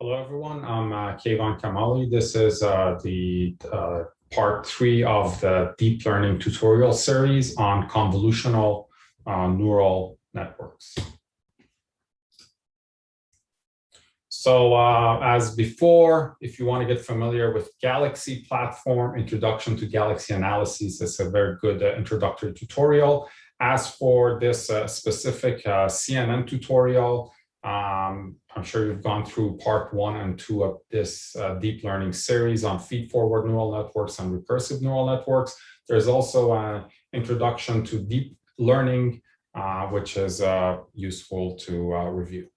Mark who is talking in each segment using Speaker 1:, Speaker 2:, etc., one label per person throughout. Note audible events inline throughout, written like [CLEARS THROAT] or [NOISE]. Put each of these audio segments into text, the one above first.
Speaker 1: Hello, everyone. I'm uh, Kamali. This is uh, the uh, part three of the deep learning tutorial series on convolutional uh, neural networks. So uh, as before, if you want to get familiar with Galaxy platform, Introduction to Galaxy Analysis is a very good uh, introductory tutorial. As for this specific CNN tutorial, um, I'm sure you've gone through part one and two of this uh, deep learning series on feed-forward neural networks and recursive neural networks. There's also an introduction to deep learning, uh, which is uh, useful to uh, review.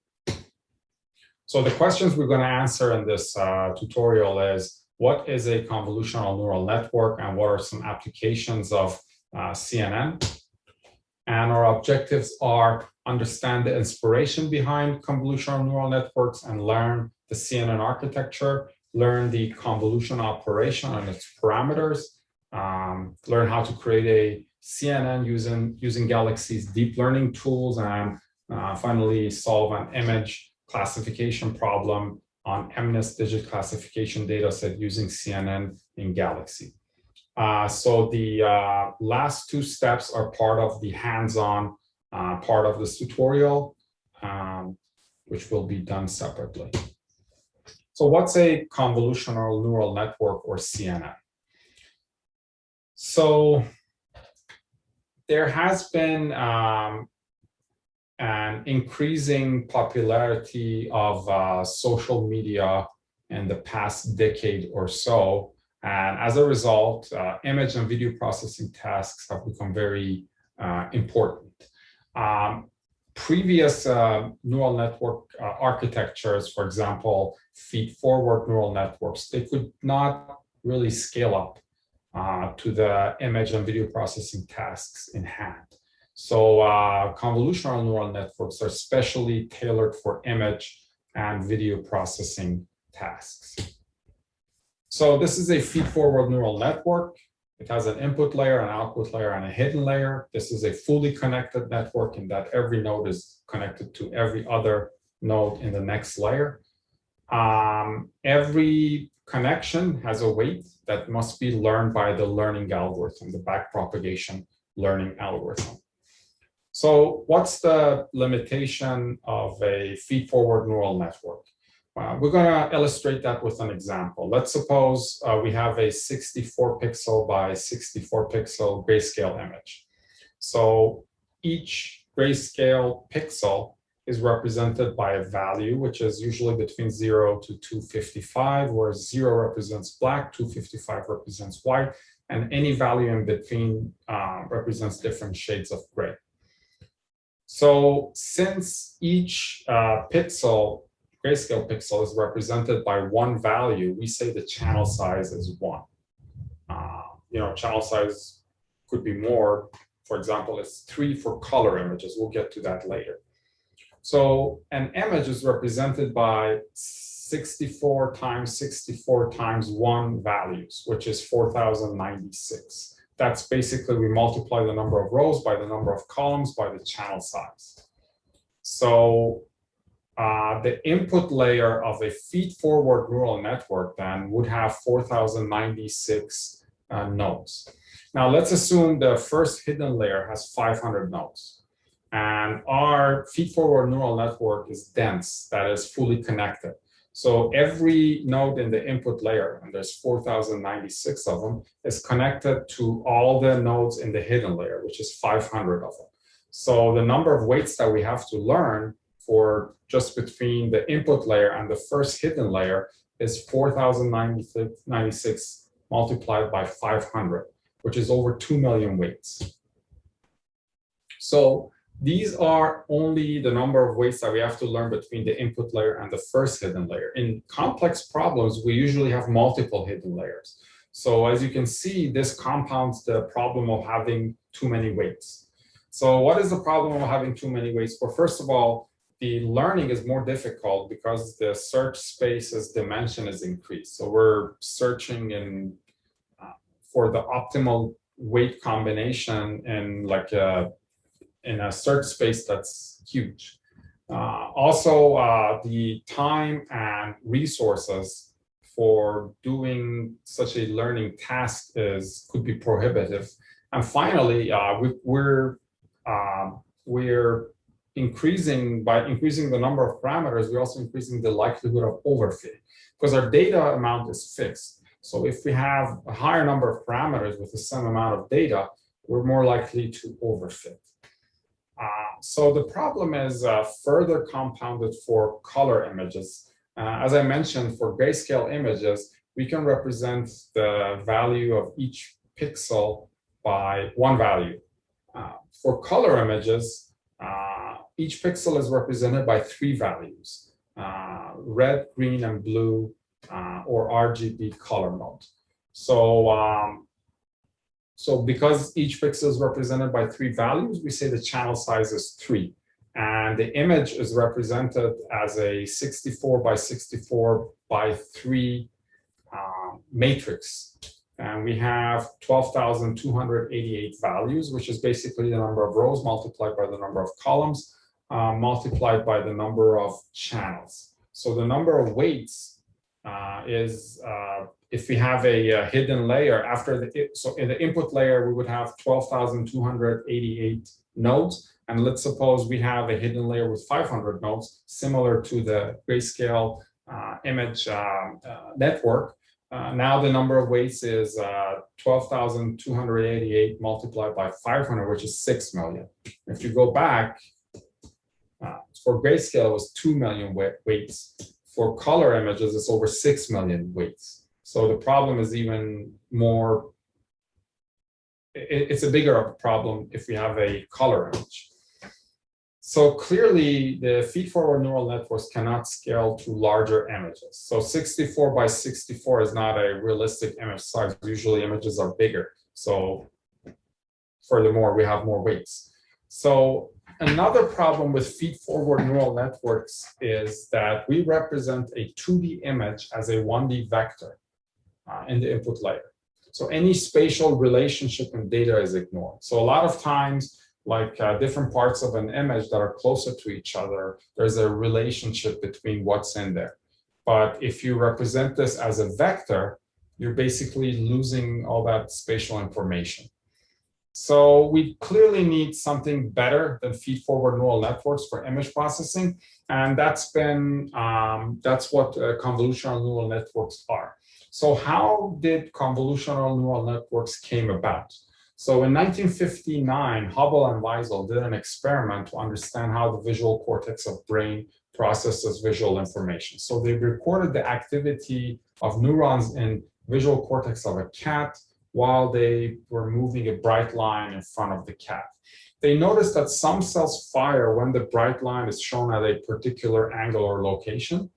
Speaker 1: So the questions we're going to answer in this uh, tutorial is, what is a convolutional neural network and what are some applications of uh, CNN? And our objectives are understand the inspiration behind convolutional neural networks and learn the CNN architecture, learn the convolution operation and its parameters, um, learn how to create a CNN using, using Galaxy's deep learning tools, and uh, finally solve an image classification problem on MNIST digit classification dataset using CNN in Galaxy. Uh, so the uh, last two steps are part of the hands-on uh, part of this tutorial, um, which will be done separately. So what's a convolutional neural network or CNN? So there has been um, an increasing popularity of uh, social media in the past decade or so. And as a result, uh, image and video processing tasks have become very uh, important. Um, previous uh, neural network uh, architectures, for example, feed-forward neural networks, they could not really scale up uh, to the image and video processing tasks in hand. So uh, convolutional neural networks are specially tailored for image and video processing tasks. So this is a feed-forward neural network. It has an input layer, an output layer, and a hidden layer. This is a fully connected network in that every node is connected to every other node in the next layer. Um, every connection has a weight that must be learned by the learning algorithm, the backpropagation learning algorithm. So what's the limitation of a feed-forward neural network? Uh, we're going to illustrate that with an example. Let's suppose uh, we have a 64 pixel by 64 pixel grayscale image. So each grayscale pixel is represented by a value, which is usually between 0 to 255, where 0 represents black, 255 represents white, and any value in between uh, represents different shades of gray. So since each uh, pixel grayscale pixel is represented by one value, we say the channel size is one. Uh, you know, channel size could be more. For example, it's three for color images. We'll get to that later. So an image is represented by 64 times 64 times one values, which is 4096. That's basically we multiply the number of rows by the number of columns by the channel size. So uh, the input layer of a feed-forward neural network then would have 4,096 uh, nodes. Now let's assume the first hidden layer has 500 nodes. And our feed-forward neural network is dense, that is fully connected. So every node in the input layer, and there's 4,096 of them, is connected to all the nodes in the hidden layer, which is 500 of them. So the number of weights that we have to learn for just between the input layer and the first hidden layer is 4,096 multiplied by 500, which is over 2 million weights. So these are only the number of weights that we have to learn between the input layer and the first hidden layer. In complex problems, we usually have multiple hidden layers. So as you can see, this compounds the problem of having too many weights. So what is the problem of having too many weights? Well, first of all, the learning is more difficult because the search space's dimension is increased. So we're searching in uh, for the optimal weight combination in like a in a search space that's huge. Uh, also, uh, the time and resources for doing such a learning task is could be prohibitive. And finally, uh, we, we're um, we're increasing by increasing the number of parameters. We're also increasing the likelihood of overfitting because our data amount is fixed. So if we have a higher number of parameters with the same amount of data, we're more likely to overfit. Uh, so the problem is uh, further compounded for color images. Uh, as I mentioned, for grayscale images, we can represent the value of each pixel by one value. Uh, for color images, uh, each pixel is represented by three values, uh, red, green, and blue, or RGB color mode. So um, so because each pixel is represented by three values, we say the channel size is three. And the image is represented as a 64 by 64 by three um, matrix. And we have 12,288 values, which is basically the number of rows multiplied by the number of columns, uh, multiplied by the number of channels. So the number of weights uh, is uh, if we have a, a, hidden layer after the, so in the input layer, we would have 12,288 nodes. And let's suppose we have a hidden layer with 500 nodes, similar to the grayscale uh, image uh, uh, network. Now the number of weights is uh, 12,288 multiplied by 500, which is 6 million. If you go back, uh, for grayscale, it was 2 million weights. For color images, it's over 6 million weights. So the problem is even more, it's a bigger problem if we have a color image. So clearly the feed-forward neural networks cannot scale to larger images. So 64 by 64 is not a realistic image size. Usually images are bigger. So furthermore, we have more weights. So another problem with feed-forward neural networks is that we represent a 2D image as a 1D vector uh, in the input layer. So any spatial relationship in data is ignored. So a lot of times, like uh, different parts of an image that are closer to each other, there's a relationship between what's in there. But if you represent this as a vector, you're basically losing all that spatial information. So we clearly need something better than feed-forward neural networks for image processing, and that's been um, that's what uh, convolutional neural networks are. So how did convolutional neural networks came about? So in 1959, Hubel and Wiesel did an experiment to understand how the visual cortex of brain processes visual information. So they recorded the activity of neurons in visual cortex of a cat while they were moving a bright line in front of the cat. They noticed that some cells fire when the bright line is shown at a particular angle or location.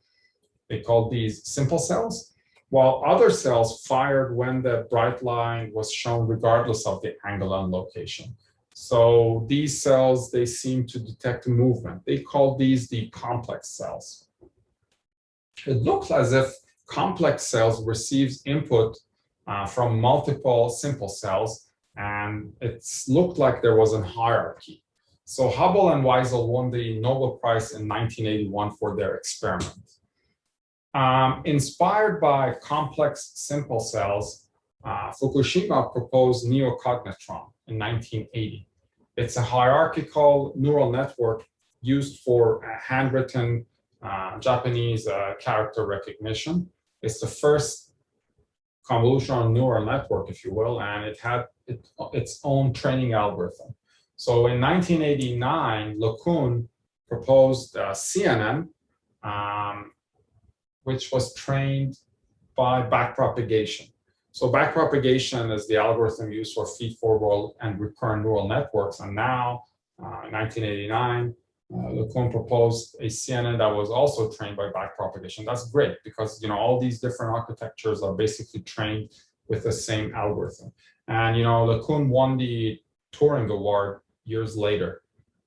Speaker 1: They called these simple cells while other cells fired when the bright line was shown regardless of the angle and location. So these cells, they seem to detect movement. They call these the complex cells. It looks as if complex cells receives input uh, from multiple simple cells, and it looked like there was a hierarchy. So Hubel and Wiesel won the Nobel Prize in 1981 for their experiment. Um, inspired by complex simple cells, uh, Fukushima proposed neocognitron in 1980. It's a hierarchical neural network used for uh, handwritten uh, Japanese uh, character recognition. It's the first convolutional neural network, if you will, and it had it, its own training algorithm. So in 1989, LeCun proposed uh, CNN, um, which was trained by backpropagation. So backpropagation is the algorithm used for feed-forward and recurrent neural networks. And now, uh, in 1989, uh, LeCun proposed a CNN that was also trained by backpropagation. That's great because you know all these different architectures are basically trained with the same algorithm. And you know LeCun won the Turing Award years later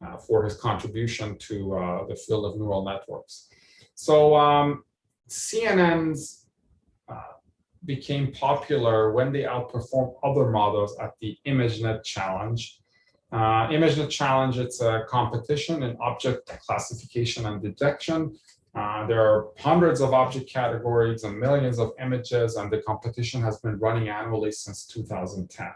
Speaker 1: uh, for his contribution to uh, the field of neural networks. So um, CNNs uh, became popular when they outperformed other models at the ImageNet challenge. Uh, ImageNet Challenge, it's a competition in object classification and detection. Uh, there are hundreds of object categories and millions of images, and the competition has been running annually since 2010.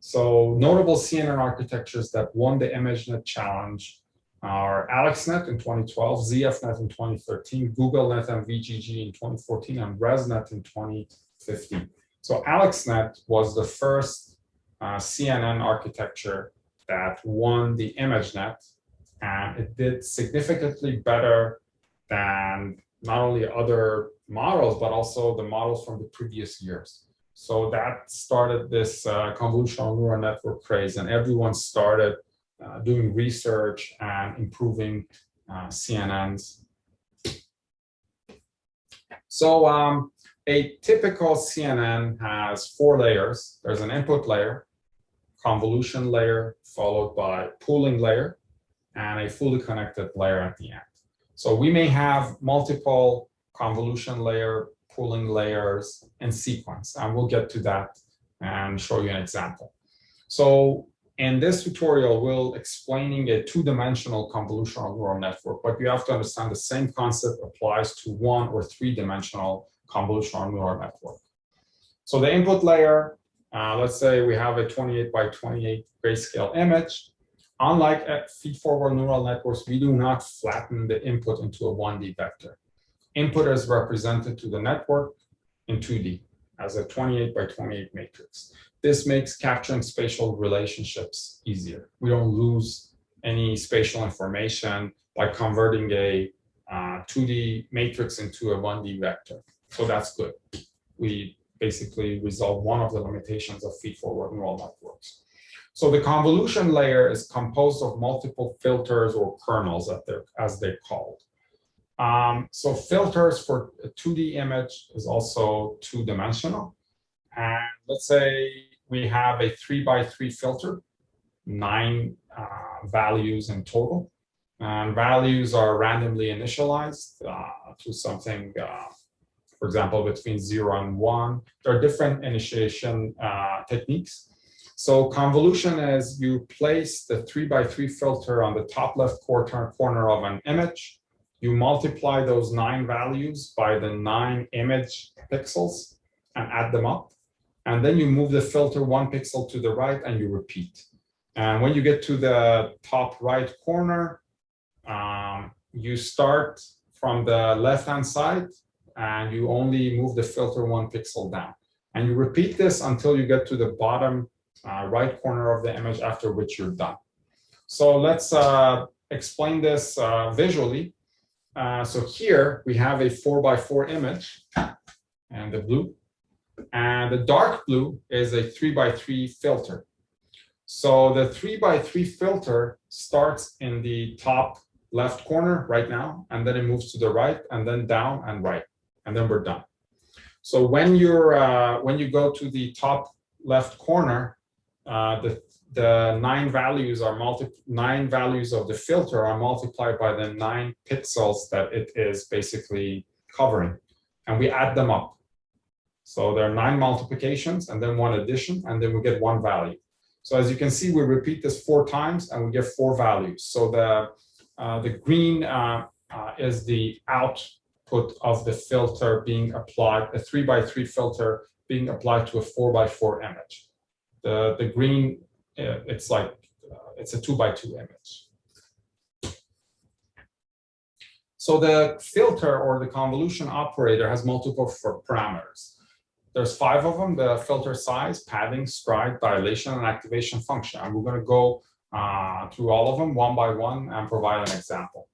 Speaker 1: So notable CNN architectures that won the ImageNet Challenge are AlexNet in 2012, ZFNet in 2013, GoogleNet and VGG in 2014, and ResNet in 2015. So AlexNet was the first uh, CNN architecture that won the ImageNet, and it did significantly better than not only other models, but also the models from the previous years. So that started this uh, convolutional neural network craze, and everyone started uh, doing research and improving uh, CNNs. So um, a typical CNN has four layers. There's an input layer, convolution layer, followed by pooling layer, and a fully connected layer at the end. So we may have multiple convolution layer, pooling layers in sequence, and we'll get to that and show you an example. So in this tutorial, we'll explaining a two-dimensional convolutional neural network, but you have to understand the same concept applies to one or three-dimensional convolutional neural network. So the input layer, uh, let's say we have a 28 by 28 grayscale image. Unlike feed-forward neural networks, we do not flatten the input into a 1D vector. Input is represented to the network in 2D as a 28 by 28 matrix. This makes capturing spatial relationships easier. We don't lose any spatial information by converting a uh, 2D matrix into a 1D vector. So that's good. We basically resolve one of the limitations of feed-forward neural networks. So the convolution layer is composed of multiple filters or kernels as they're called. Um, so filters for a 2D image is also two-dimensional. And let's say we have a three by three filter, nine uh, values in total. And values are randomly initialized uh, to something, uh, for example, between zero and one. There are different initiation uh, techniques. So convolution is you place the three by three filter on the top left corner, corner of an image. You multiply those nine values by the nine image pixels and add them up. And then you move the filter one pixel to the right and you repeat. And when you get to the top right corner, um, you start from the left-hand side and you only move the filter one pixel down. And you repeat this until you get to the bottom uh, right corner of the image, after which you're done. So let's uh, explain this uh, visually. Uh, so here we have a four by four image and the blue and the dark blue is a three by three filter. So the three by three filter starts in the top left corner right now, and then it moves to the right and then down and right, and then we're done. So when you're uh, when you go to the top left corner, uh, the the nine values are multi nine values of the filter are multiplied by the nine pixels that it is basically covering, and we add them up. So there are nine multiplications and then one addition, and then we get one value. So as you can see, we repeat this four times and we get four values. So the, uh, the green uh, uh, is the output of the filter being applied, a three by three filter being applied to a four by four image. The, the green, uh, it's like, uh, it's a two by two image. So the filter or the convolution operator has multiple parameters. There's five of them, the filter size, padding, stride, dilation, and activation function. And we're going to go uh, through all of them one by one and provide an example.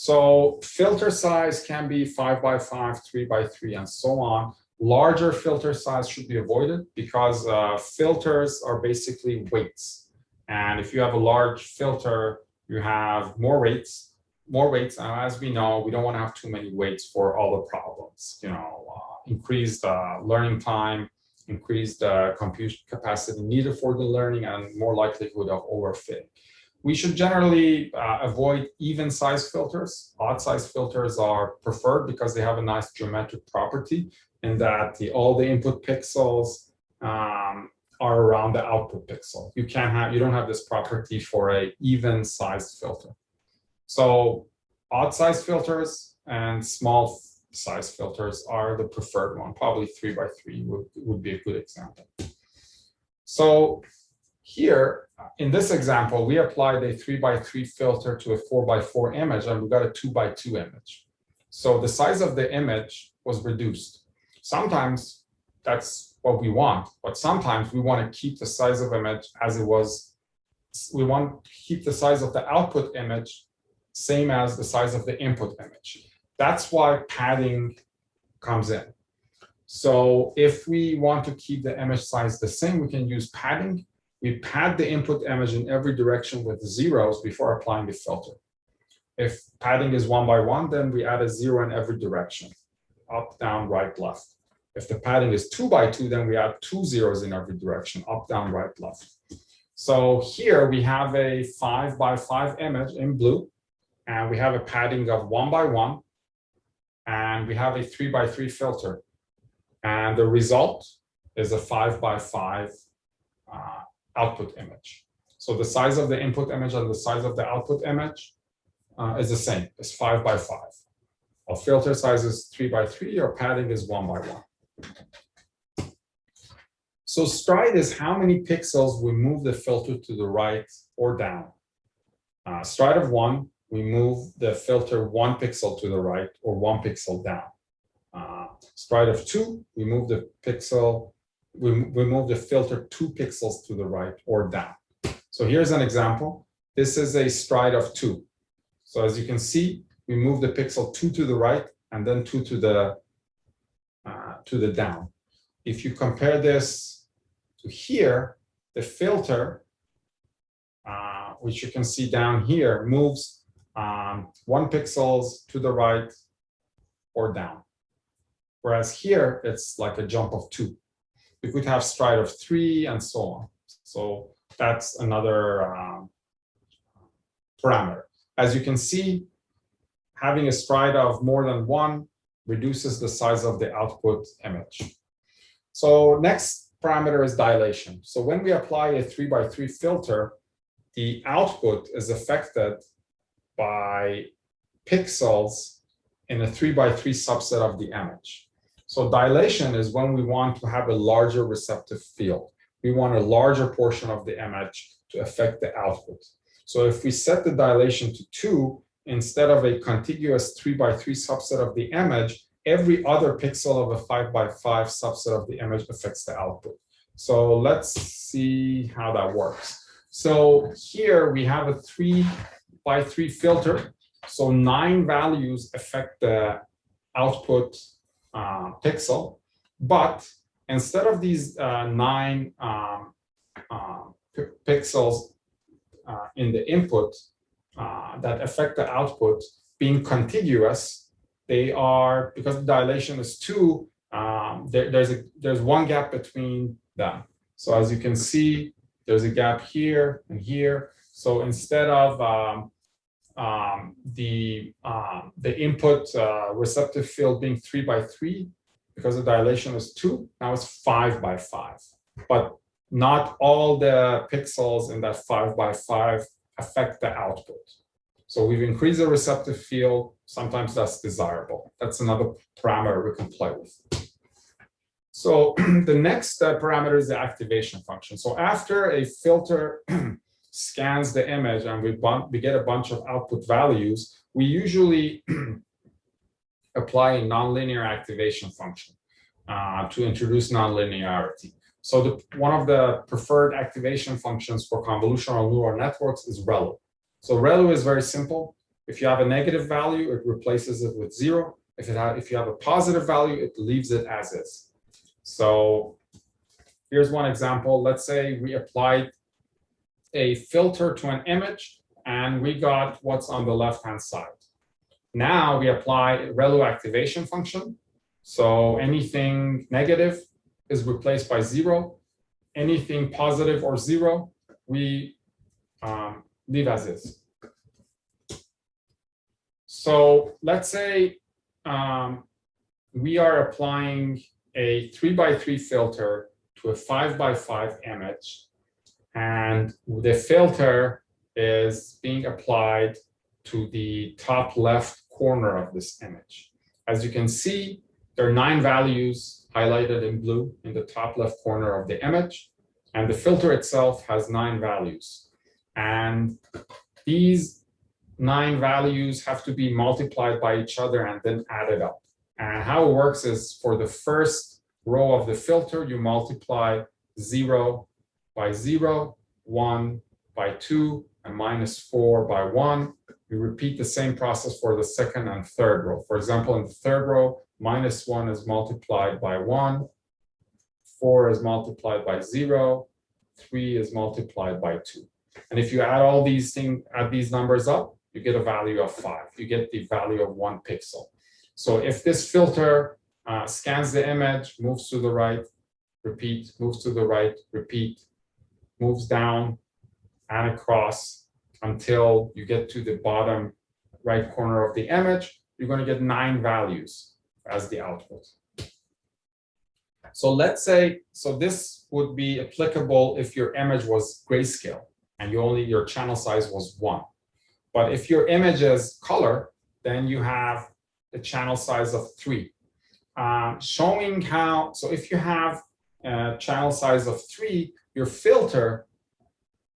Speaker 1: So filter size can be five by five, three by three, and so on. Larger filter size should be avoided because uh, filters are basically weights. And if you have a large filter, you have more weights, more weights. And as we know, we don't want to have too many weights for all the problems. You know, uh, increased uh, learning time, increased uh, compute capacity needed for the learning, and more likelihood of overfitting. We should generally uh, avoid even size filters. Odd size filters are preferred because they have a nice geometric property in that the, all the input pixels um, are around the output pixel. You can't have, you don't have this property for a even sized filter. So odd size filters and small size filters are the preferred one. Probably three by three would, would be a good example. So here, in this example, we applied a three by three filter to a four by four image and we got a two by two image. So the size of the image was reduced. Sometimes that's what we want, but sometimes we want to keep the size of image as it was. We want to keep the size of the output image same as the size of the input image. That's why padding comes in. So if we want to keep the image size the same, we can use padding. We pad the input image in every direction with zeros before applying the filter. If padding is one by one, then we add a zero in every direction, up, down, right, left. If the padding is two by two, then we add two zeros in every direction, up, down, right, left. So here we have a five by five image in blue, and we have a padding of one by one, and we have a three by three filter. And the result is a five by five uh, output image. So the size of the input image and the size of the output image uh, is the same, it's five by five. Our filter size is three by three, our padding is one by one. So stride is how many pixels we move the filter to the right or down. Uh, stride of one, we move the filter one pixel to the right or one pixel down. Uh, stride of two, we move the pixel, we, we move the filter two pixels to the right or down. So here's an example. This is a stride of two. So as you can see, we move the pixel two to the right and then two to the uh, to the down. If you compare this to here, the filter, uh, which you can see down here, moves um, one pixels to the right or down. Whereas here, it's like a jump of two. We could have stride of three and so on. So that's another um, parameter. As you can see, having a stride of more than one reduces the size of the output image. So next parameter is dilation. So when we apply a three by three filter, the output is affected by pixels in a three by three subset of the image. So dilation is when we want to have a larger receptive field. We want a larger portion of the image to affect the output. So if we set the dilation to two, instead of a contiguous three by three subset of the image, every other pixel of a five by five subset of the image affects the output. So let's see how that works. So here we have a three by three filter. So nine values affect the output uh, pixel, but instead of these uh, nine um, uh, pixels uh, in the input that affect the output being contiguous, they are, because the dilation is two, um, there, there's, a, there's one gap between them. So as you can see, there's a gap here and here. So instead of um, um, the um, the input uh, receptive field being three by three, because the dilation is two, now it's five by five. But not all the pixels in that five by five affect the output. So we've increased the receptive field. Sometimes that's desirable. That's another parameter we can play with. So [CLEARS THROAT] the next uh, parameter is the activation function. So after a filter [CLEARS THROAT] scans the image and we, we get a bunch of output values, we usually [CLEARS THROAT] apply a nonlinear activation function uh, to introduce nonlinearity. So the, one of the preferred activation functions for convolutional neural networks is ReLU. So ReLU is very simple. If you have a negative value, it replaces it with zero. If, it have, if you have a positive value, it leaves it as is. So here's one example. Let's say we applied a filter to an image and we got what's on the left-hand side. Now we apply ReLU activation function. So anything negative is replaced by zero. Anything positive or zero, we um, leave as is. So let's say um, we are applying a three by three filter to a five by five image. And the filter is being applied to the top left corner of this image. As you can see, there are nine values highlighted in blue in the top left corner of the image. And the filter itself has nine values. And these nine values have to be multiplied by each other and then added up. And how it works is for the first row of the filter, you multiply zero by zero, one by two, and minus four by one. We repeat the same process for the second and third row. For example, in the third row, minus one is multiplied by one, four is multiplied by zero, three is multiplied by two. And if you add all these things, add these numbers up, you get a value of five. You get the value of one pixel. So if this filter uh, scans the image, moves to the right, repeat, moves to the right, repeat, moves down and across until you get to the bottom right corner of the image, you're going to get nine values as the output. So let's say, so this would be applicable if your image was grayscale and you only, your channel size was one. But if your image is color, then you have a channel size of three. Um, showing how, so if you have a channel size of three, your filter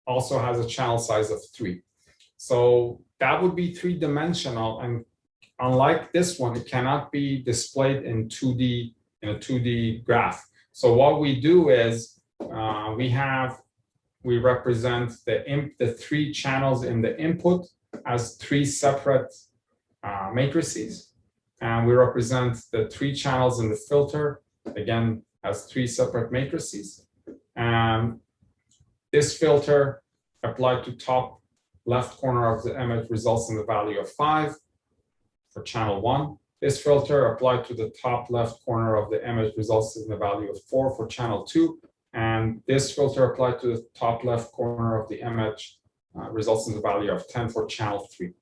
Speaker 1: also has a channel size of three. So that would be three dimensional and unlike this one, it cannot be displayed in 2D in a 2D graph. So what we do is uh, we have, we represent the, imp, the three channels in the input as three separate uh, matrices. And we represent the three channels in the filter, again, as three separate matrices. And this filter applied to top left corner of the image results in the value of five for channel one. This filter applied to the top left corner of the image results in the value of four for channel two. And this filter applied to the top left corner of the image uh, results in the value of 10 for channel three.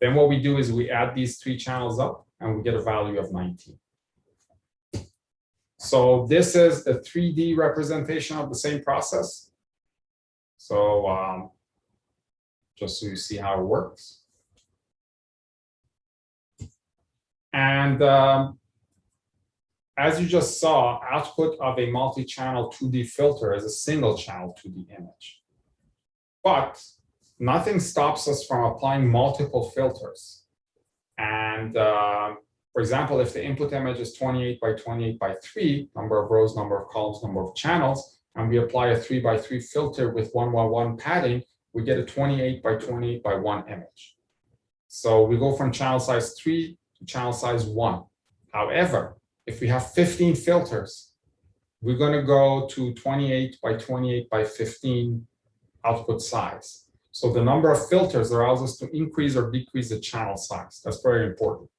Speaker 1: Then what we do is we add these three channels up and we get a value of 19. So this is a 3D representation of the same process. So um, just so you see how it works. And um, as you just saw, output of a multi-channel 2D filter is a single channel 2D image. But nothing stops us from applying multiple filters. And uh, for example, if the input image is 28 by 28 by 3, number of rows, number of columns, number of channels, and we apply a 3 by 3 filter with 1 by 1 padding, we get a 28 by 28 by 1 image. So we go from channel size 3 to channel size 1. However, if we have 15 filters, we're going to go to 28 by 28 by 15 output size. So the number of filters allows us to increase or decrease the channel size. That's very important.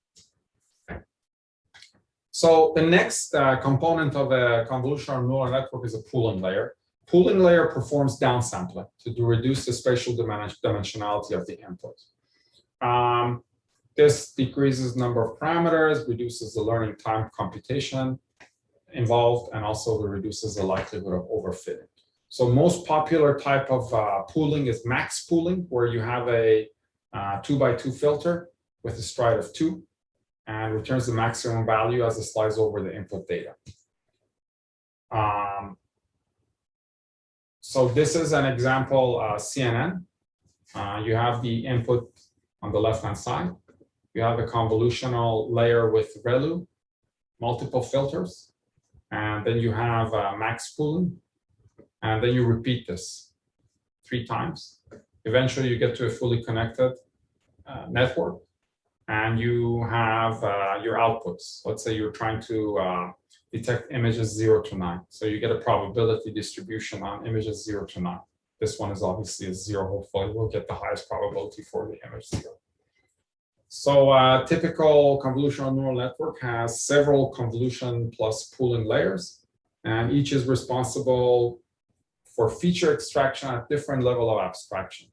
Speaker 1: So the next uh, component of a convolutional neural network is a pooling layer. Pooling layer performs downsampling to reduce the spatial dimensionality of the input. Um, this decreases number of parameters, reduces the learning time computation involved, and also reduces the likelihood of overfitting. So most popular type of uh, pooling is max pooling, where you have a uh, two by two filter with a stride of two and returns the maximum value as it slides over the input data. Um, so this is an example uh, CNN. Uh, you have the input on the left-hand side. You have a convolutional layer with ReLU, multiple filters, and then you have uh, max pooling, and then you repeat this three times. Eventually, you get to a fully connected uh, network, and you have uh, your outputs. Let's say you're trying to uh, detect images 0 to 9. So you get a probability distribution on images 0 to 9. This one is obviously a 0. Hopefully, we'll get the highest probability for the image 0. So a uh, typical convolutional neural network has several convolution plus pooling layers, and each is responsible for feature extraction at different level of abstraction.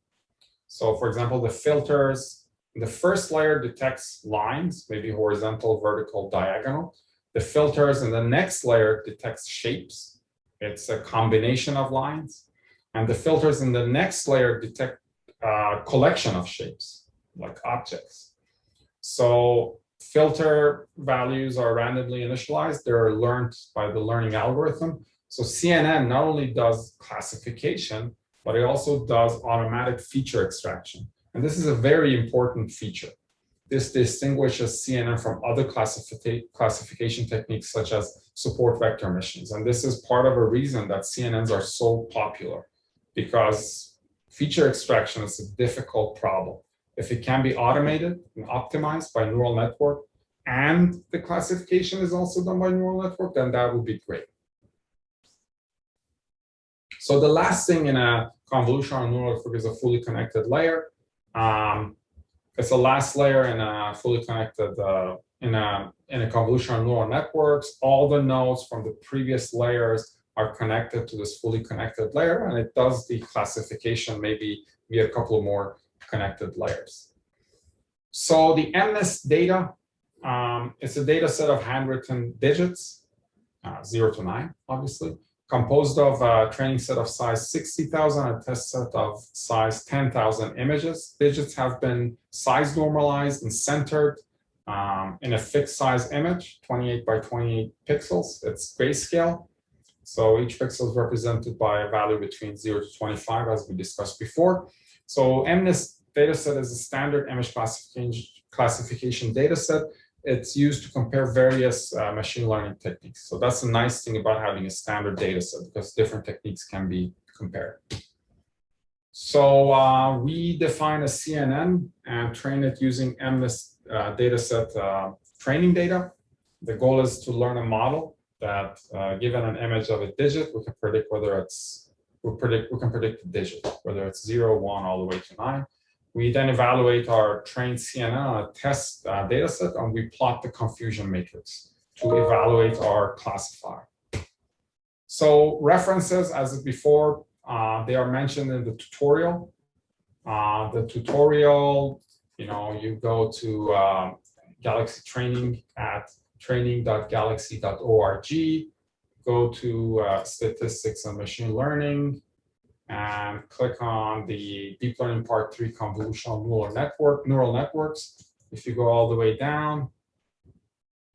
Speaker 1: So for example, the filters, the first layer detects lines, maybe horizontal, vertical, diagonal. The filters in the next layer detects shapes. It's a combination of lines. And the filters in the next layer detect a collection of shapes, like objects. So filter values are randomly initialized. They're learned by the learning algorithm. So CNN not only does classification, but it also does automatic feature extraction. And this is a very important feature. This distinguishes CNN from other classification techniques such as support vector machines. And this is part of a reason that CNNs are so popular because feature extraction is a difficult problem. If it can be automated and optimized by neural network and the classification is also done by neural network, then that would be great. So the last thing in a convolutional neural network is a fully connected layer. Um, it's the last layer in a fully connected uh, in a in a convolutional neural networks. All the nodes from the previous layers are connected to this fully connected layer, and it does the classification maybe via a couple more connected layers. So the MNIST data, um, it's a data set of handwritten digits, uh, zero to nine, obviously composed of a training set of size 60,000, and a test set of size 10,000 images. Digits have been size normalized and centered um, in a fixed size image, 28 by 28 pixels. It's grayscale. So each pixel is represented by a value between 0 to 25, as we discussed before. So MNIST dataset is a standard image classification, classification dataset it's used to compare various uh, machine learning techniques. So that's a nice thing about having a standard data set because different techniques can be compared. So uh, we define a CNN and train it using MNIST uh, dataset uh, training data. The goal is to learn a model that uh, given an image of a digit, we can predict whether it's, we predict, we can predict the digit, whether it's zero, one, all the way to nine. We then evaluate our trained CNN test uh, data set and we plot the confusion matrix to evaluate our classifier. So references as before, uh, they are mentioned in the tutorial. Uh, the tutorial, you know, you go to uh, Galaxy Training at training.galaxy.org, go to uh, statistics and machine learning, and click on the deep learning part three convolutional neural network, neural networks. If you go all the way down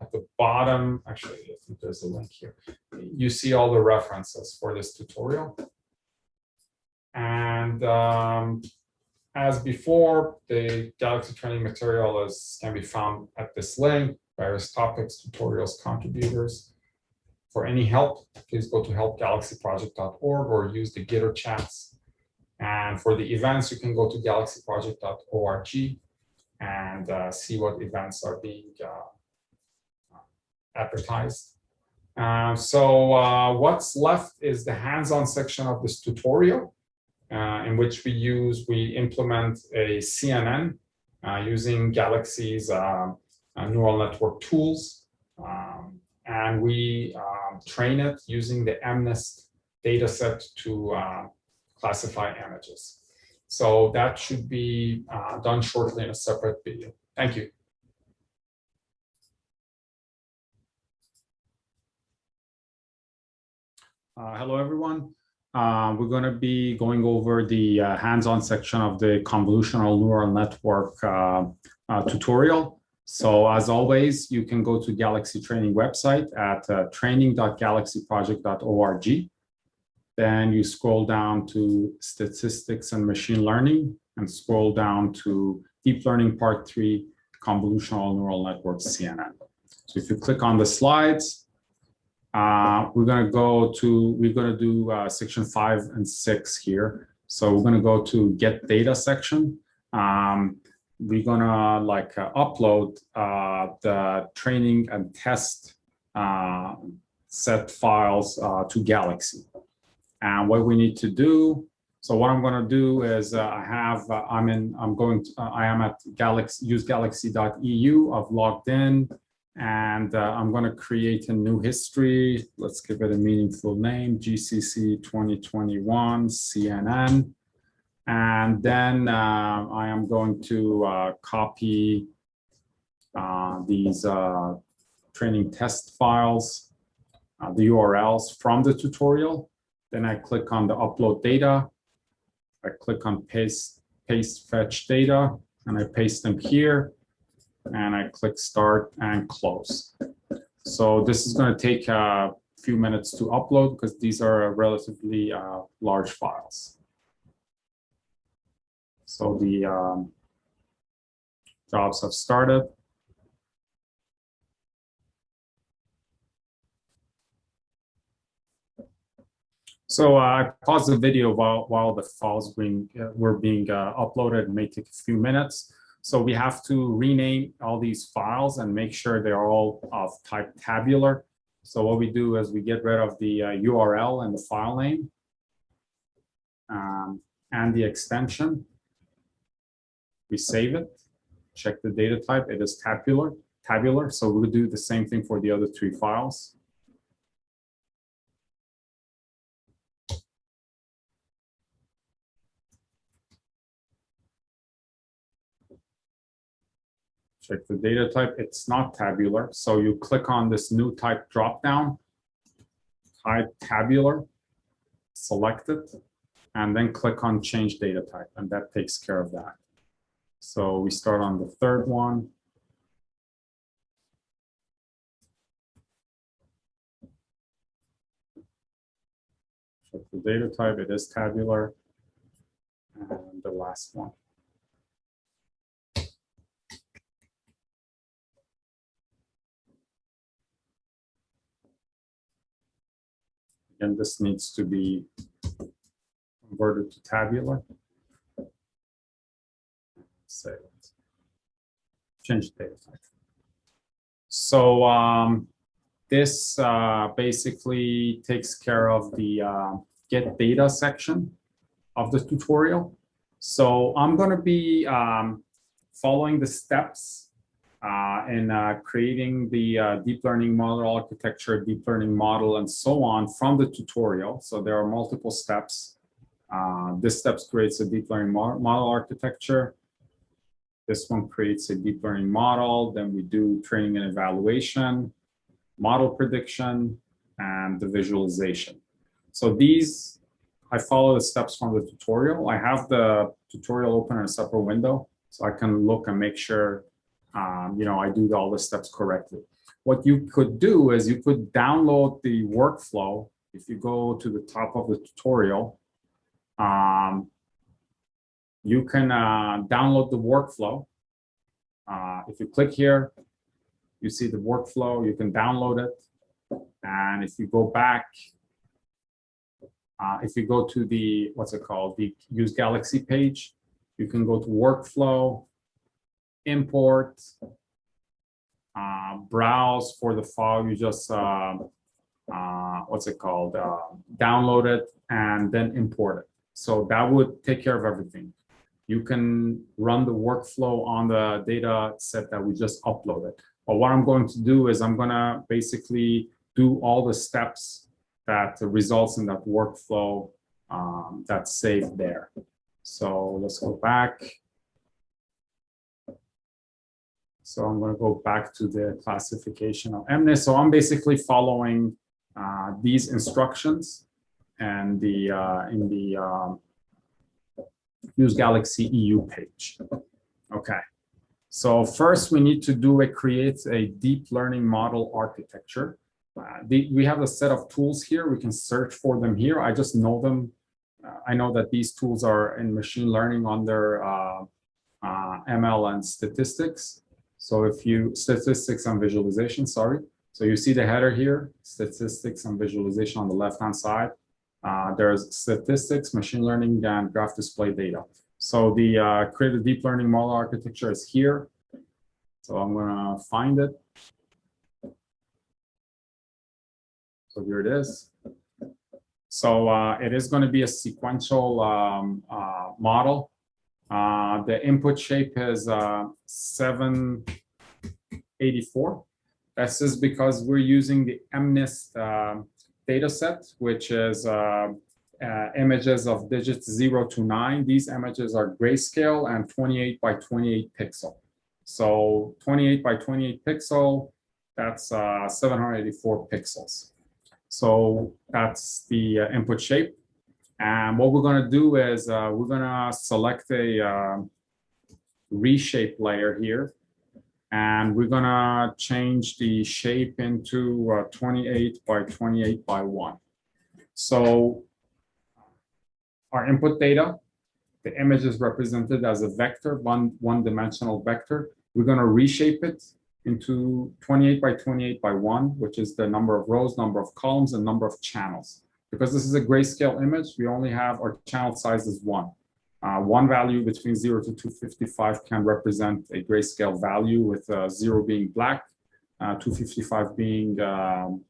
Speaker 1: at the bottom, actually, I think there's a link here. You see all the references for this tutorial. And um, as before, the Galaxy training material is can be found at this link, various topics, tutorials, contributors. For any help, please go to helpgalaxyproject.org or use the Gitter chats. And for the events, you can go to galaxyproject.org and uh, see what events are being uh, advertised. Uh, so uh, what's left is the hands-on section of this tutorial uh, in which we use, we implement a CNN uh, using Galaxy's neural network tools. Um, and we um, train it using the MNIST dataset to uh, classify images. So that should be uh, done shortly in a separate video. Thank you. Uh, hello, everyone. Uh, we're going to be going over the uh, hands-on section of the convolutional neural network uh, uh, tutorial. So as always, you can go to Galaxy Training website at uh, training.galaxyproject.org. Then you scroll down to statistics and machine learning and scroll down to deep learning part three, convolutional neural networks CNN. So if you click on the slides, uh, we're going to go to, we're going to do uh, section five and six here. So we're going to go to get data section. Um, we're gonna like uh, upload uh, the training and test uh, set files uh, to Galaxy. And what we need to do, so what I'm gonna do is uh, I have, uh, I'm in, I'm going, to, I am at Galaxy, usegalaxy.eu, I've logged in, and I'm gonna create a new history. Let's give it a meaningful name, GCC 2021 CNN. And then uh, I am going to uh, copy uh, these uh, training test files uh, the URLs from the tutorial. Then I click on the upload data. I click on paste, paste fetch data, and I paste them here. And I click start and close. So this is going to take a few minutes to upload because these are relatively uh, large files. So the um, jobs have started. So uh, I paused the video while, while the files being, uh, were being uh, uploaded. It may take a few minutes. So we have to rename all these files and make sure they're all of type tabular. So what we do is we get rid of the uh, URL and the file name um, and the extension. We save it, check the data type. It is tabular. Tabular. So we'll do the same thing for the other three files. check the data type. It's not tabular. So you click on this new type dropdown, type tabular, select it, and then click on change data type, and that takes care of that. So we start on the third one. Check the data type, it is tabular. And the last one. and this needs to be converted to tabular. Change data type. So um, this uh, basically takes care of the uh, get data section of the tutorial. So I'm going to be um, following the steps uh, and uh, creating the uh, deep learning model architecture, deep learning model, and so on from the tutorial. So there are multiple steps. Uh, this steps creates a deep learning model architecture. This one creates a deep learning model. Then we do training and evaluation, model prediction, and the visualization. So these, I follow the steps from the tutorial. I have the tutorial open in a separate window, so I can look and make sure um, you know, I do all the steps correctly. What you could do is you could download the workflow. If you go to the top of the tutorial, um, you can uh, download the workflow. Uh, if you click here, you see the workflow, you can download it. And if you go back, uh, if you go to the, what's it called, the Use Galaxy page, you can go to workflow, import, uh, browse for the file. You just, uh, uh, what's it called, download it and then import it. So that would take care of everything. You can run the workflow on the data set that we just uploaded. But what I'm going to do is I'm going to basically do all the steps that results in that workflow um, that's saved there. So let's go back. So I'm going to go back to the classification of MNIST. So I'm basically following uh, these instructions and the uh, in the um, Use Galaxy EU page. Okay. So first we need to do a create a deep learning model architecture. Uh, the, we have a set of tools here. We can search for them here. I just know them. Uh, I know that these tools are in machine learning under uh, uh, ML and statistics. So if you, statistics and visualization, sorry. So you see the header here, statistics and visualization on the left-hand side. Uh, there's statistics, machine learning, and graph display data. So the uh, create a deep learning model architecture is here. So I'm gonna find it. So here it is. So uh, it is going to be a sequential um, uh, model. Uh, the input shape is uh, 784. This is because we're using the MNIST uh, data set, which is uh, uh, images of digits 0 to 9. These images are grayscale and 28 by 28 pixel. So 28 by 28 pixel, that's uh, 784 pixels.
Speaker 2: So that's the uh, input shape. And what we're gonna do is uh, we're gonna select a uh, reshape layer here. And we're gonna change the shape into uh, 28 by 28 by one. So our input data, the image is represented as a vector, one, one dimensional vector. We're gonna reshape it into 28 by 28 by one, which is the number of rows, number of columns, and number of channels. Because this is a grayscale image, we only have our channel size is one. Uh, one value between 0 to 255 can represent a grayscale value with uh, 0 being black, uh, 255 being um,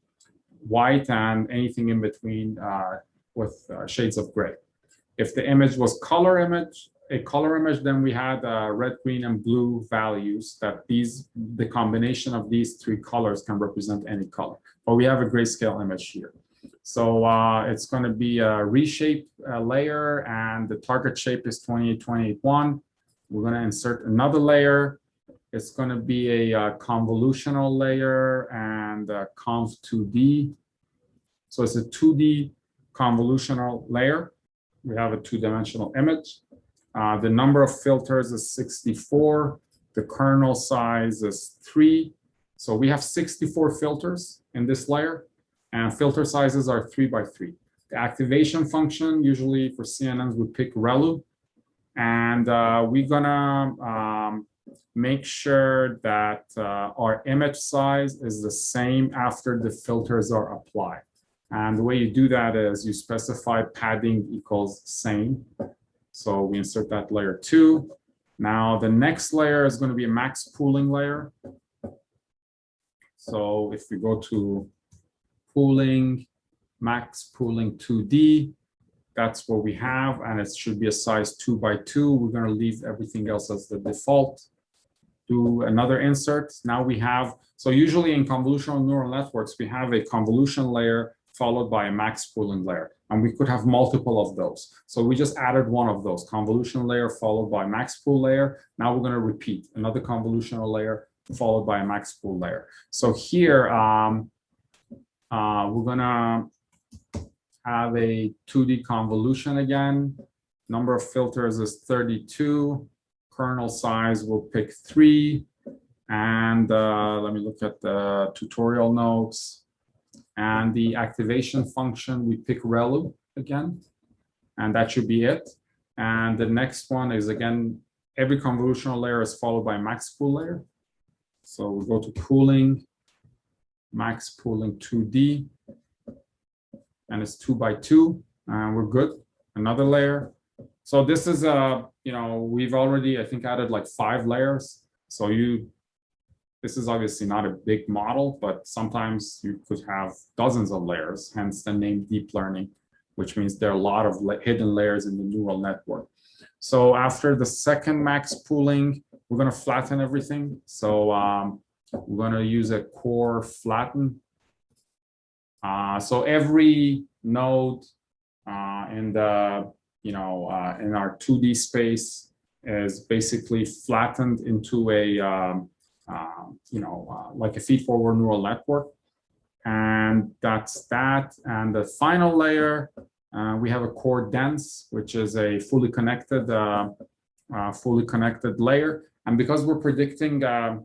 Speaker 2: white, and anything in between uh, with uh, shades of gray. If the image was color image, a color image, then we had uh, red, green, and blue values that these, the combination of these three colors can represent any color. But we have a grayscale image here. So uh, it's going to be a reshape uh, layer and the target shape is 28281. We're going to insert another layer. It's going to be a uh, convolutional layer and conv2D. So it's a 2D convolutional layer. We have a two-dimensional image. Uh, the number of filters is 64. The kernel size is three. So we have 64 filters in this layer and filter sizes are three by three. The activation function, usually for CNNs, we pick ReLU. And uh, we're gonna um, make sure that uh, our image size is the same after the filters are applied. And the way you do that is you specify padding equals same. So we insert that layer two. Now the next layer is going to be a max pooling layer. So if we go to pooling, max pooling 2D, that's what we have, and it should be a size two by two. We're going to leave everything else as the default. Do another insert. Now we have, so usually in convolutional neural networks, we have a convolution layer followed by a max pooling layer. And we could have multiple of those. So we just added one of those, convolution layer followed by max pool layer. Now we're going to repeat another convolutional layer followed by a max pool layer. So here, um, uh, we're to have a 2D convolution again. Number of filters is 32. Kernel size, we'll pick three. And uh, let me look at the tutorial notes. And the activation function, we pick ReLU again, and that should be it. And the next one is again, every convolutional layer is followed by max pool layer. So we go to pooling, max pooling 2D, and it's two by two, and we're good. Another layer. So this is, a uh, you know, we've already, I think, added like five layers. So you this is obviously not a big model, but sometimes you could have dozens of layers, hence the name deep learning, which means there are a lot of hidden layers in the neural network. So after the second max pooling, we're going to flatten everything. So um, we're going to use a core flatten. Uh, so every node uh, in the, you know, uh, in our 2D space is basically flattened into a um, um, you know, uh, like a feed-forward neural network. And that's that. And the final layer, uh, we have a core dense, which is a fully connected, uh, uh fully connected layer. And because we're predicting uh, uh,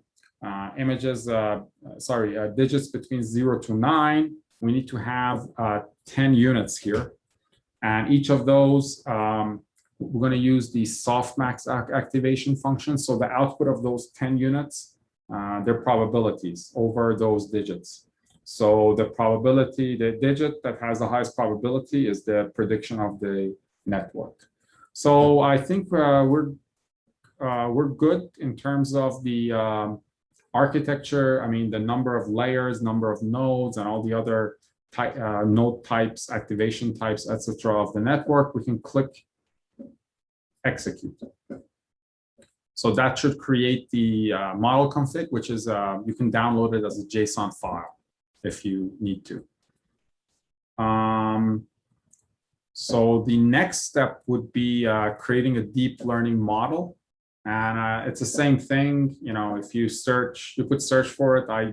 Speaker 2: images, sorry, digits between zero to nine, we need to have 10 units here. And each of those, um, we're going to use the softmax activation function. So the output of those 10 units uh, their probabilities over those digits. So the probability, the digit that has the highest probability is the prediction of the network. So I think uh, we're uh, we're good in terms of the um, architecture. I mean, the number of layers, number of nodes, and all the other type, uh, node types, activation types, etc. of the network. We can click execute. So that should create the uh, model config, which is uh, you can download it as a JSON file if you need to. Um, so the next step would be uh, creating a deep learning model. And uh, it's the same thing, you know, if you search, you could search for it. I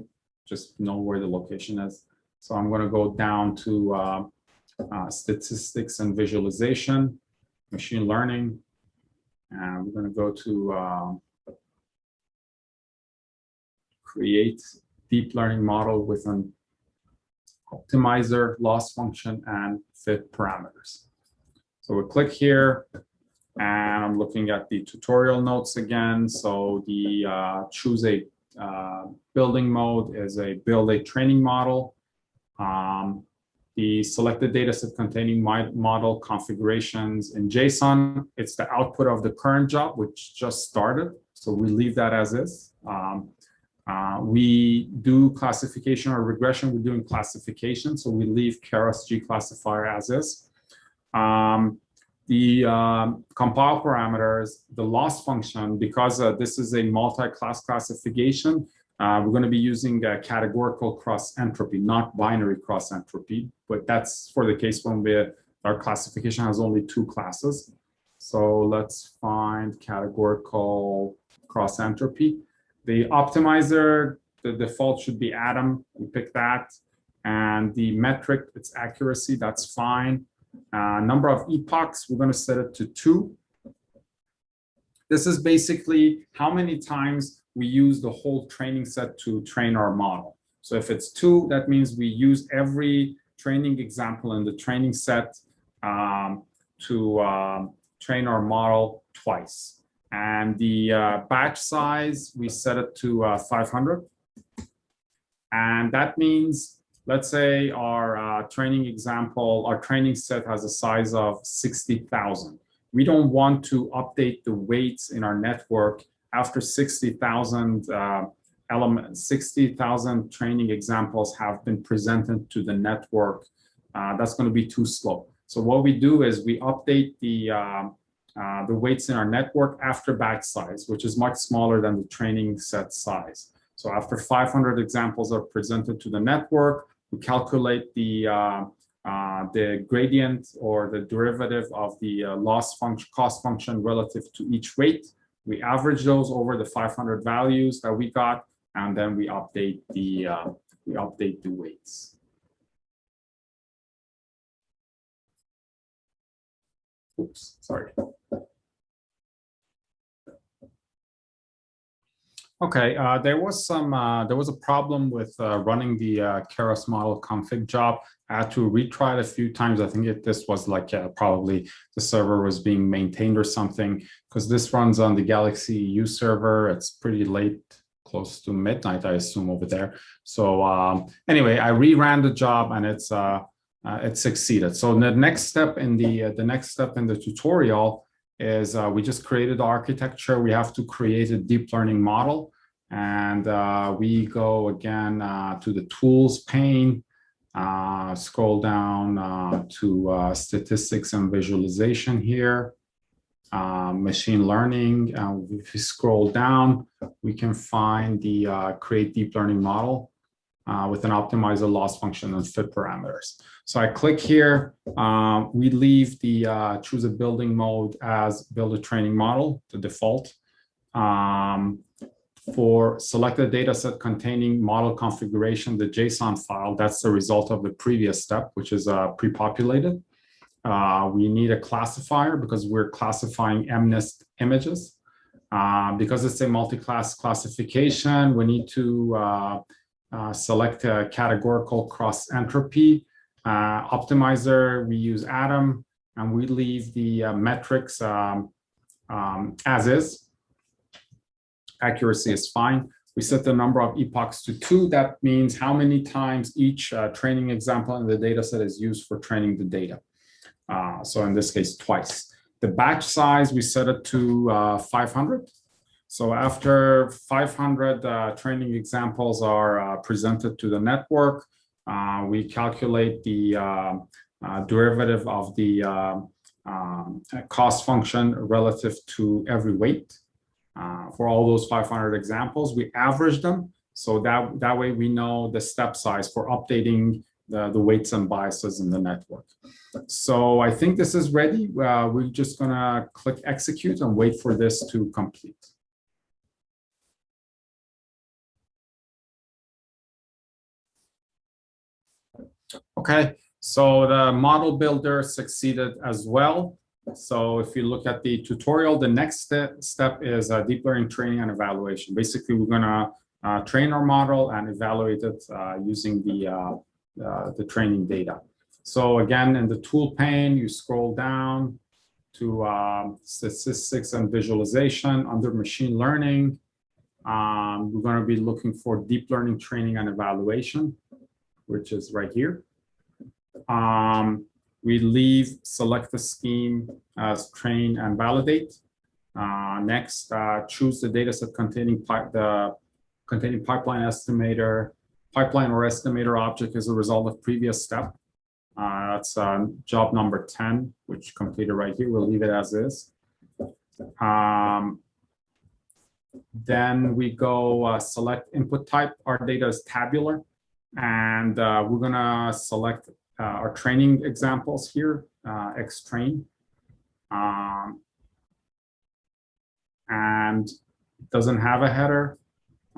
Speaker 2: just know where the location is. So I'm going to go down to uh, uh, statistics and visualization, machine learning. And we're going to go to um, create deep learning model with an optimizer, loss function, and fit parameters. So we click here, and I'm looking at the tutorial notes again. So the uh, choose a uh, building mode is a build a training model. Um, the selected data set containing my model configurations in JSON. It's the output of the current job, which just started. So we leave that as is. Um, uh, we do classification or regression. We're doing classification. So we leave Keras G classifier as is. Um, the um, compile parameters, the loss function, because uh, this is a multi-class classification, uh, we're going to be using a categorical cross entropy, not binary cross entropy, but that's for the case when we, our classification has only two classes. So let's find categorical cross entropy. The optimizer, the default should be Adam. We pick that. And the metric, its accuracy, that's fine. Uh, number of epochs, we're going to set it to two. This is basically how many times we use the whole training set to train our model. So if it's two, that means we use every training example in the training set um, to um, train our model twice. And the uh, batch size, we set it to uh, 500. And that means, let's say our uh, training example, our training set has a size of 60,000. We don't want to update the weights in our network after 60,000 uh, elements, 60,000 training examples have been presented to the network. Uh, that's going to be too slow. So what we do is we update the uh, uh, the weights in our network after batch size, which is much smaller than the training set size. So after 500 examples are presented to the network, we calculate the uh, uh, the gradient or the derivative of the uh, loss function, cost function relative to each weight. We average those over the 500 values that we got, and then we update the uh, we update the weights. Oops, sorry. Okay, uh, there was some, uh, there was a problem with uh, running the uh, Keras model config job. I had to retry it a few times. I think it, this was like uh, probably the server was being maintained or something because this runs on the Galaxy EU server. It's pretty late, close to midnight, I assume over there. So um, anyway, I reran the job and it's uh, it succeeded. So the next step in the the next step in the tutorial is uh, we just created the architecture. We have to create a deep learning model. And uh, we go again uh, to the tools pane, uh, scroll down uh, to uh, statistics and visualization here, uh, machine learning. if we scroll down, we can find the create deep learning model with an optimizer loss function and fit parameters. So I click here, we leave the choose a building mode as build a training model, the default. Um, for select a data set containing model configuration, the JSON file, that's the result of the previous step, which is uh, pre-populated. Uh, we need a classifier because we're classifying MNIST images. Uh, because it's a multi-class classification, we need to uh, uh, select a categorical cross entropy. Uh, optimizer, we use Adam, and we leave the metrics um, um, as is accuracy is fine. We set the number of epochs to two. That means how many times each uh, training example in the data set is used for training the data. Uh, so in this case, twice. The batch size, we set it to uh, 500. So after 500 uh, training examples are uh, presented to the network, uh, we calculate the derivative of the um, cost function relative to every weight. Uh, for all those 500 examples, we average them. So that, that way we know the step size for updating the, the weights and biases in the network. So I think this is ready. Uh, we're just gonna click execute and wait for this to complete. Okay, so the model builder succeeded as well. So if you look at the tutorial, the next step, step is uh, deep learning training and evaluation. Basically, we're gonna uh, train our model and evaluate it uh, using the, uh, uh, the training data. So again, in the tool pane, you scroll down to um, statistics and visualization under machine learning. Um, we're going to be looking for deep learning training and evaluation, which is right here. Um, we leave select the scheme as train and validate. Uh, next, uh, choose the dataset containing the containing pipeline estimator. Pipeline or estimator object is a result of previous step. Uh, that's uh, job number 10, which completed right here. We'll leave it as is. Um, then we go uh, select input type. Our data is tabular. And uh, we're going to select our training examples here, uh, X-train. Um, and it doesn't have a header.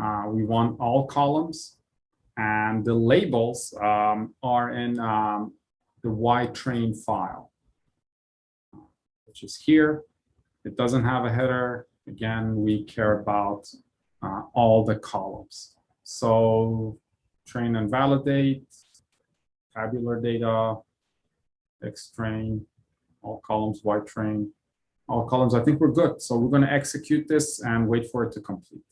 Speaker 2: Uh, we want all columns. And the labels um, are in um, the Y-train file, which is here. It doesn't have a header. Again, we care about uh, all the columns. So train and validate, tabular data, X-train, all columns, Y-train, all columns. I think we're good. So we're going to execute this and wait for it to complete.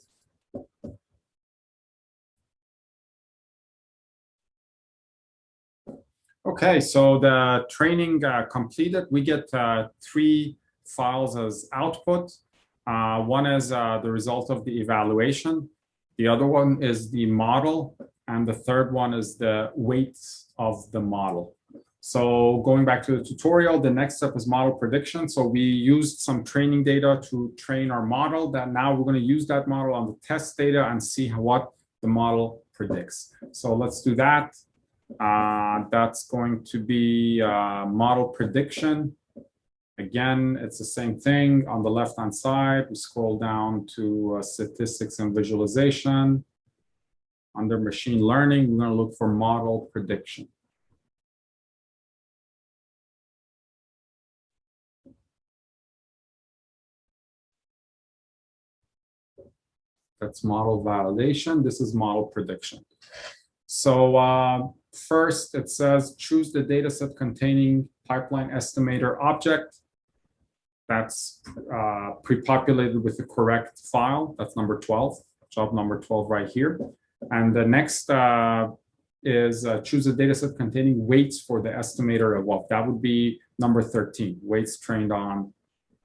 Speaker 2: Okay, so the training uh, completed. We get uh, three files as output. Uh, one is uh, the result of the evaluation. The other one is the model. And the third one is the weights of the model. So going back to the tutorial, the next step is model prediction. So we used some training data to train our model that now we're going to use that model on the test data and see what the model predicts. So let's do that. Uh, that's going to be uh, model prediction. Again, it's the same thing on the left-hand side. We scroll down to uh, statistics and visualization. Under machine learning, we're going to look for model prediction. That's model validation. This is model prediction. So uh, first, it says choose the dataset containing pipeline estimator object. That's uh, pre-populated with the correct file. That's number 12, job number 12 right here. And the next uh, is uh, choose a dataset containing weights for the estimator of what that would be number 13, weights trained on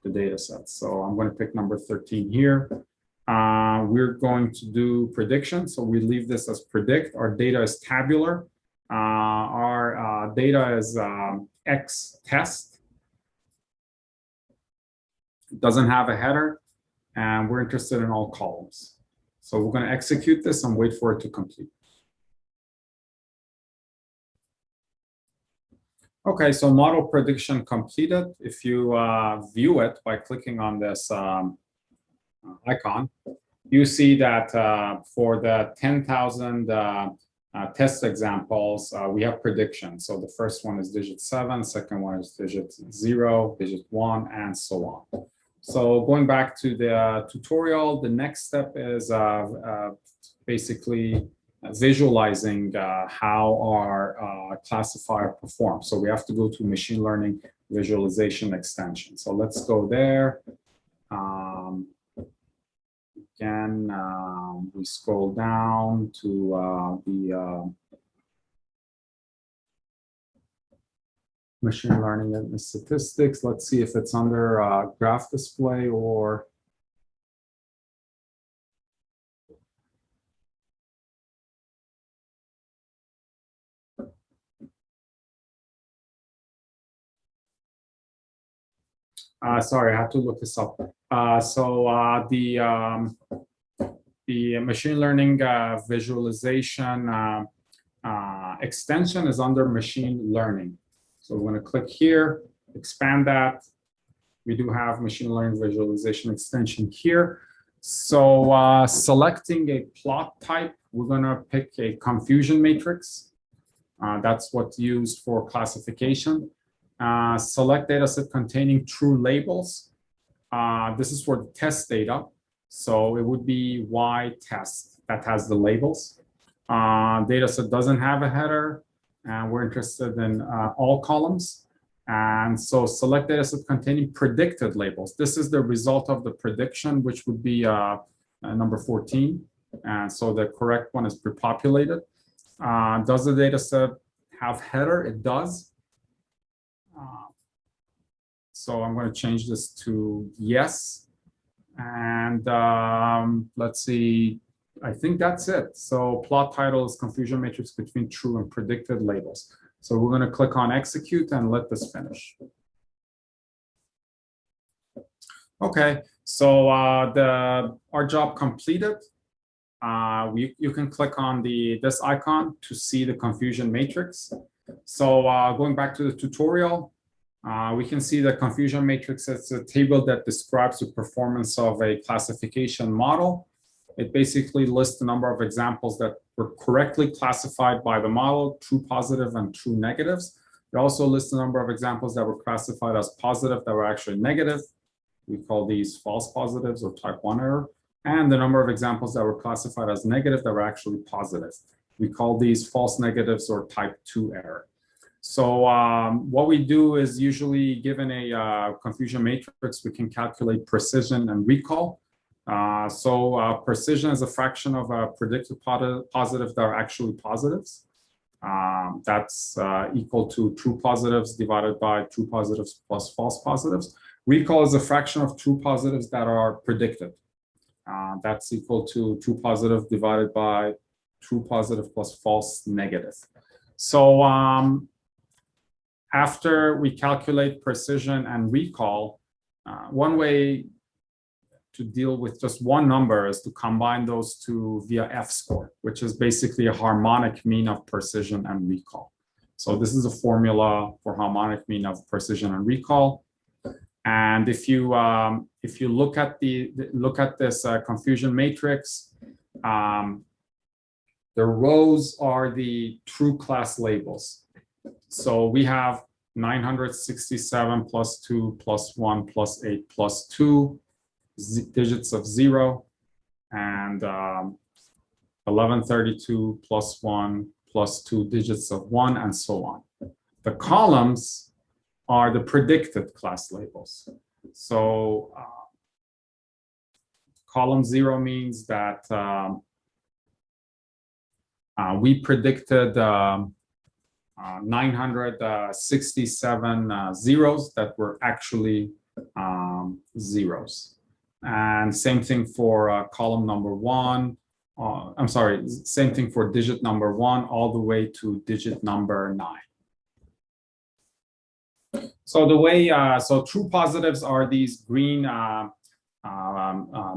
Speaker 2: the dataset. So I'm going to pick number 13 here. Uh, we're going to do prediction. So we leave this as predict. Our data is tabular. Uh, our uh, data is um, X test. It doesn't have a header. And we're interested in all columns. So we're going to execute this and wait for it to complete. Okay, so model prediction completed. If you uh, view it by clicking on this um, icon, you see that uh, for the 10,000 uh, uh, test examples, uh, we have predictions. So the first one is digit seven, second one is digit zero, digit one, and so on. So going back to the uh, tutorial, the next step is basically visualizing how our classifier performs. So we have to go to machine learning visualization extension. So let's go there. Um, again, um, we scroll down to uh, the uh, machine learning and statistics. Let's see if it's under uh, graph display or Uh, sorry, I have to look this up. Uh, so uh, the um, the machine learning uh, visualization uh, uh, extension is under machine learning. So we're going to click here, expand that. We do have machine learning visualization extension here. So selecting a plot type, we're going to pick a confusion matrix. Uh, that's what's used for classification. Uh, select data set containing true labels. Uh, this is for the test data. So it would be Y test that has the labels. Uh, data set doesn't have a header and we're interested in uh, all columns. And so select data set containing predicted labels. This is the result of the prediction, which would be uh, uh, number 14. And so the correct one is pre-populated. Uh, does the data set have header? It does. Uh, so I'm going to change this to yes. And um, let's see, I think that's it. So plot title is confusion matrix between true and predicted labels. So we're going to click on execute and let this finish. Okay, so uh, the our job completed. Uh, we, you can click on the this icon to see the confusion matrix. So uh, going back to the tutorial, uh, we can see the confusion matrix. It's a table that describes the performance of a classification model. It basically lists the number of examples that were correctly classified by the model, true positive and true negatives. It also lists the number of examples that were classified as positive that were actually negative. We call these false positives or type 1 error. And the number of examples that were classified as negative that were actually positive. We call these false negatives or type 2 error. So um, what we do is usually given a uh, confusion matrix, we can calculate precision and recall. Uh, so uh, precision is a fraction of a predicted positive that are actually positives. Um, that's uh, equal to true positives divided by true positives plus false positives. Recall is a fraction of true positives that are predicted. Uh, that's equal to true positive divided by true positive plus false negative. So um, after we calculate precision and recall, uh, one way to deal with just one number is to combine those two via F-score, which is basically a harmonic mean of precision and recall. So this is a formula for harmonic mean of precision and recall. And if you um, if you look at the look at this uh, confusion matrix, um, the rows are the true class labels. So we have 967 plus 2 plus 1 plus 8 plus 2 digits of 0 and um, 1132 plus 1 plus 2 digits of 1 and so on. The columns are the predicted class labels. So uh, column 0 means that um, uh, we predicted um, uh, 967 uh, zeros that were actually um, zeros. And same thing for uh, column number one. Uh, I'm sorry, same thing for digit number one all the way to digit number nine. So the way, uh, so true positives are these green um,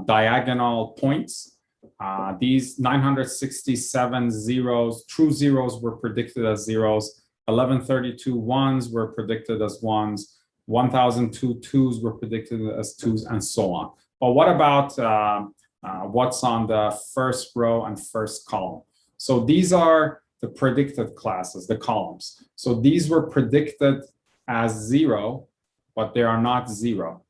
Speaker 2: diagonal points uh, these 967 zeros, true zeros were predicted as zeros. 1132 ones were predicted as ones. 1002 twos were predicted as twos and so on. But what about uh, uh, what's on the first row and first column? So these are the predicted classes, the columns. So these were predicted as zero, but they are not zero.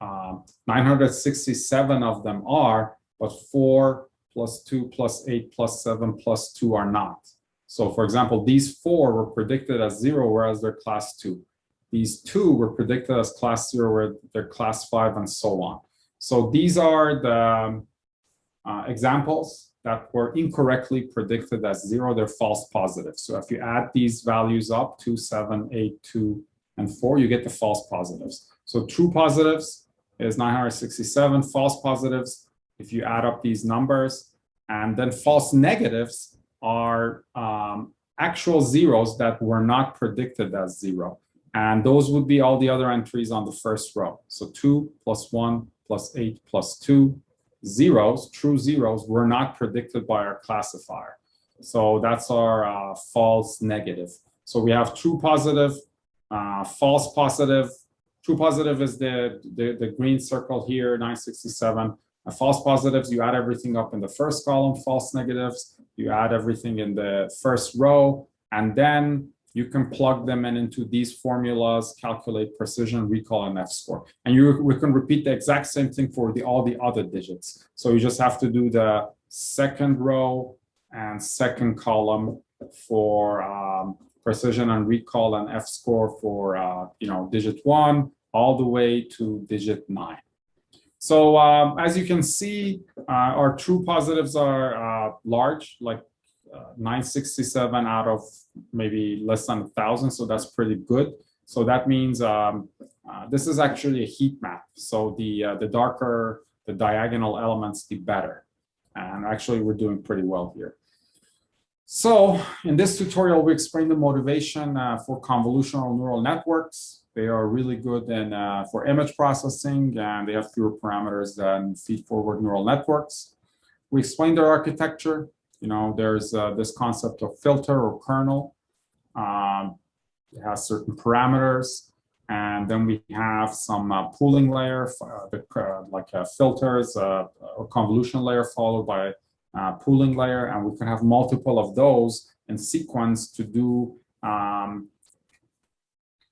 Speaker 2: Um, 967 of them are, but four plus 2 plus 8 plus 7 plus 2 are not. So for example, these four were predicted as 0, whereas they're class 2. These two were predicted as class 0, where they're class 5, and so on. So these are the um, uh, examples that were incorrectly predicted as 0. They're false positives. So if you add these values up, 2, 7, 8, 2, and 4, you get the false positives. So true positives is 967, false positives if you add up these numbers. And then false negatives are um, actual zeros that were not predicted as zero. And those would be all the other entries on the first row. So 2 plus 1 plus 8 plus 2 zeros, true zeros, were not predicted by our classifier. So that's our uh, false negative. So we have true positive, uh, false positive. True positive is the, the, the green circle here, 967 false positives, you add everything up in the first column, false negatives, you add everything in the first row, And then you can plug them in into these formulas, calculate precision, recall, and F-score. And you we can repeat the exact same thing for the all the other digits. So you just have to do the second row and second column for um, precision and recall and F-score for uh, you know digit one all the way to digit nine. So um, as you can see, uh, our true positives are uh, large, like uh, 967 out of maybe less than a thousand. So that's pretty good. So that means um, uh, this is actually a heat map. So the uh, the darker the diagonal elements, the better. And actually, we're doing pretty well here. So in this tutorial, we explain the motivation uh, for convolutional neural networks. They are really good in, uh, for image processing, and they have fewer parameters than feed-forward neural networks. We explain their architecture. You know, there's uh, this concept of filter or kernel. Um, it has certain parameters. And then we have some uh, pooling layer, uh, uh, like filters or convolution layer followed by uh, pooling layer, and we can have multiple of those in sequence to do um,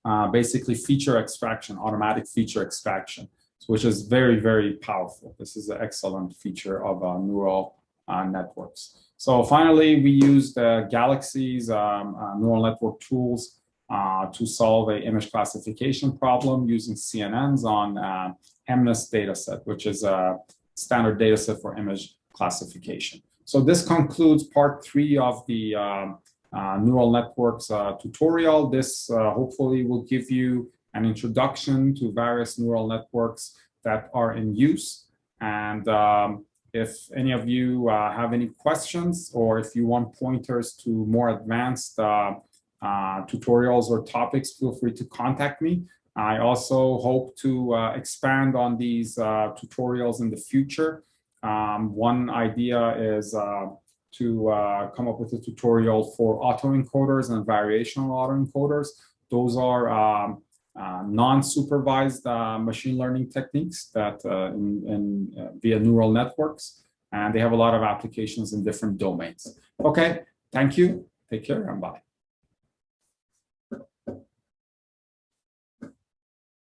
Speaker 2: uh, basically feature extraction, automatic feature extraction, which is very, very powerful. This is an excellent feature of uh, neural uh, networks. So finally, we used Galaxy's um, uh, neural network tools uh, to solve a image classification problem using CNNs on uh, MNIST dataset, which is a standard dataset for image classification. So this concludes part three of the um, uh, neural networks uh, tutorial. This uh, hopefully will give you an introduction to various neural networks that are in use. And um, if any of you uh, have any questions or if you want pointers to more advanced uh, uh, tutorials or topics, feel free to contact me. I also hope to expand on these tutorials in the future. Um, one idea is uh, to uh, come up with a tutorial for autoencoders and variational autoencoders. Those are um, uh, non-supervised uh, machine learning techniques that uh, in, in uh, via neural networks, and they have a lot of applications in different domains. Okay, thank you. Take care and bye.